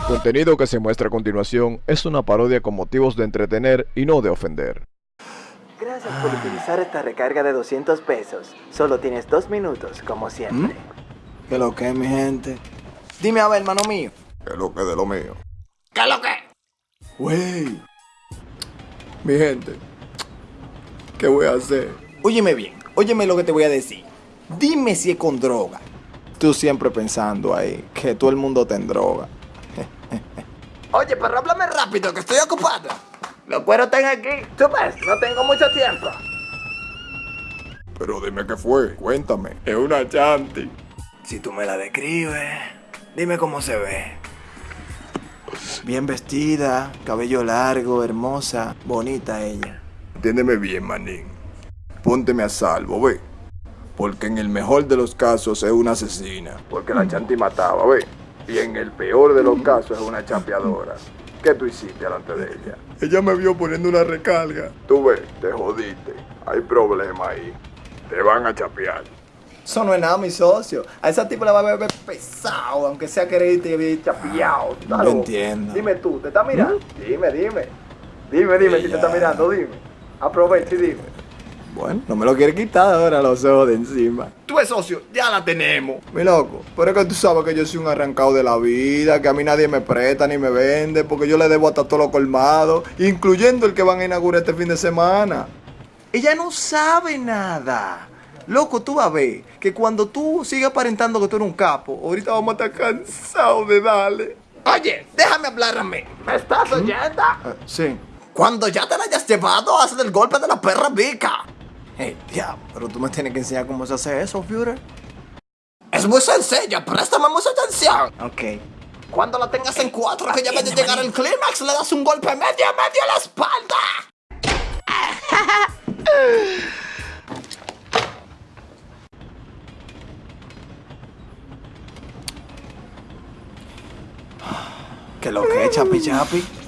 El contenido que se muestra a continuación es una parodia con motivos de entretener y no de ofender. Gracias por utilizar esta recarga de 200 pesos. Solo tienes dos minutos, como siempre. ¿Qué lo que, mi gente? Dime a ver, hermano mío. ¿Qué es lo que de lo mío? ¿Qué lo que? Wey. Mi gente. ¿Qué voy a hacer? Óyeme bien. Óyeme lo que te voy a decir. Dime si es con droga. Tú siempre pensando ahí que todo el mundo te droga. Oye, pero háblame rápido, que estoy ocupado. Los cueros están aquí. Tú ves, no tengo mucho tiempo. Pero dime qué fue, cuéntame. Es una chanti. Si tú me la describes, dime cómo se ve. Bien vestida, cabello largo, hermosa, bonita ella. Entiéndeme bien, manín. Pónteme a salvo, ve. Porque en el mejor de los casos es una asesina. Porque la chanti mataba, ve. Y en el peor de los casos es una champeadora. ¿Qué tú hiciste delante de ella? Ella me vio poniendo una recarga. Tú ves, te jodiste. Hay problema ahí. Te van a chapear. Eso no es nada, mi socio. A esa tipo la va a ver pesado, aunque sea quererte y chapeado. No entiendo. Dime tú, ¿te está mirando? Dime, dime. Dime, dime si te está mirando, dime. Aprovecha y dime. Bueno, no me lo quiere quitar ahora los ojos de encima. Tú es socio, ya la tenemos. Mi loco, pero es que tú sabes que yo soy un arrancado de la vida, que a mí nadie me presta ni me vende, porque yo le debo hasta todo lo colmado, incluyendo el que van a inaugurar este fin de semana. Ella no sabe nada. Loco, tú vas a ver que cuando tú sigas aparentando que tú eres un capo, ahorita vamos a estar cansados de darle. Oye, déjame hablar a mí. ¿Me estás oyendo? Eh, sí. Cuando ya te la hayas llevado, haz el golpe de la perra vica. Hey, diablo, pero tú me tienes que enseñar cómo se hace eso, Führer. Es muy sencillo, préstame mucha atención. Ok. Cuando la tengas en cuatro, que ya vaya a llegar el clímax, le das un golpe medio medio a la espalda. ¿Qué lo que es, chapi chapi?